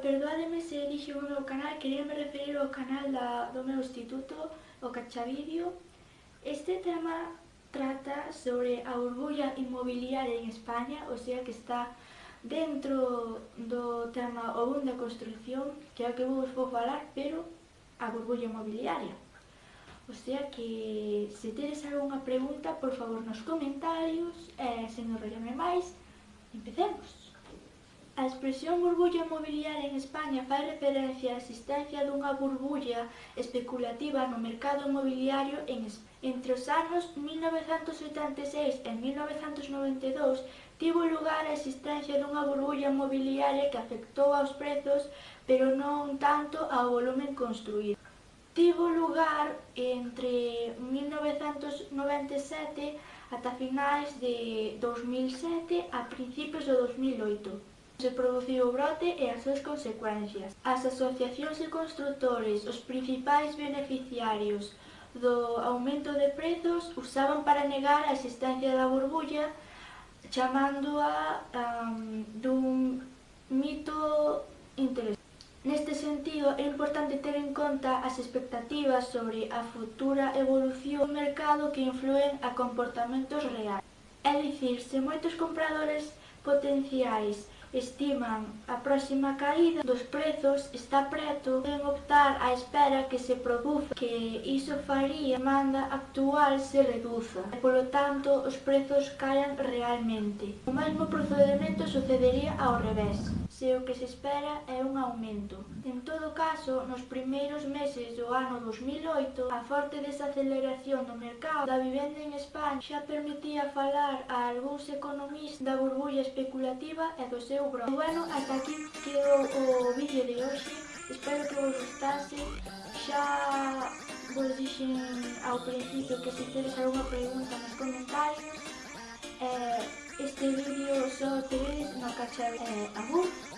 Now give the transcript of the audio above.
Perdoademe se dixo un meu canal, queríame referir ao canal da, do meu instituto, o Cachavidio. Este tema trata sobre a burbulla inmobiliaria en España, o sea que está dentro do tema o boom da construcción, que é o que vos vou falar, pero a burbulla inmobiliaria. O sea que se tedes algunha pregunta, por favor, nos comentarios e sen enrollarme máis, empecemos. A expresión burbulla mobiliaria en España fai referencia á existencia dunha burbulla especulativa no mercado mobiliario en España. Entre os anos 1986 e 1992 tivo lugar a existencia dunha burbulla mobiliaria que afectou aos prezos, pero non tanto ao volumen construído tivo lugar entre 1997 ata finais de 2007 a principios do 2008 se produciu o brote e as súas consecuencias. As asociacións e constructores, os principais beneficiarios do aumento de prezos, usaban para negar a existencia da burbulla chamándoa um, dun mito é importante ter en conta as expectativas sobre a futura evolución do mercado que influen a comportamentos reais. É dicir, se moitos compradores potenciais estiman a próxima caída dos prezos está preto en optar á espera que se produza que iso faría a demanda actual se reduza e polo tanto os prezos caen realmente. O mesmo procedimento sucedería ao revés se o que se espera é un aumento. En todo caso, nos primeiros meses do ano 2008, a forte desaceleración do mercado da vivenda en España xa permitía falar a algúns economistas da burbulla especulativa e do seu seu. Bueno, ata aquí quedou o vídeo de hoxe. Espero que vos gustase. Xa vos dixen ao principio que se tedes alguna pregunta nos comentarios. Eh, este vídeo só tedes no cacharro. Eh, agur.